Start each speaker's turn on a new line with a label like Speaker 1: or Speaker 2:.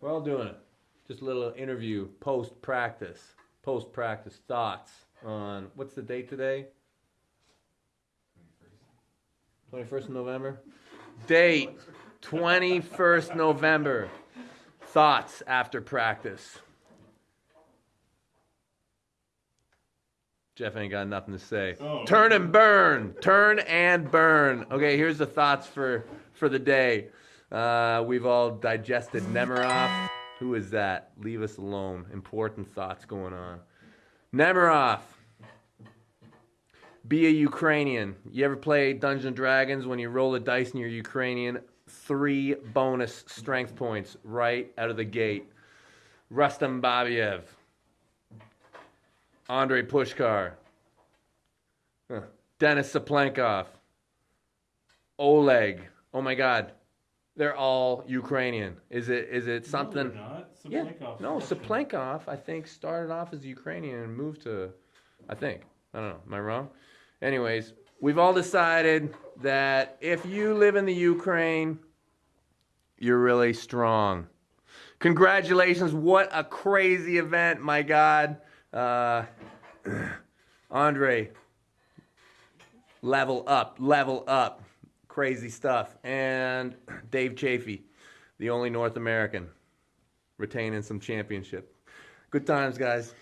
Speaker 1: We're all doing it. Just a little interview post practice. Post practice thoughts on what's the date today? 21st of November? Date 21st November. Thoughts after practice. Jeff ain't got nothing to say.
Speaker 2: Oh.
Speaker 1: Turn and burn. Turn and burn. Okay, here's the thoughts for for the day. Uh, we've all digested Nemiroff. Who is that? Leave us alone. Important thoughts going on. Nemiroff. Be a Ukrainian. You ever play Dungeons Dragons when you roll a dice and you're Ukrainian? Three bonus strength points right out of the gate. Rustam Babaev. Andrei Pushkar. Huh. Denis Cyplenkov. Oleg. Oh my God. They're all Ukrainian. Is it is it something?
Speaker 2: No.
Speaker 1: Yeah. No,
Speaker 2: Russian.
Speaker 1: Cyplenkov, I think, started off as Ukrainian and moved to, I think. I don't know. Am I wrong? Anyways, we've all decided that if you live in the Ukraine, you're really strong. Congratulations. What a crazy event. My God. Uh, Andre, level up, level up. Crazy stuff. And Dave Chaffee, the only North American retaining some championship. Good times, guys.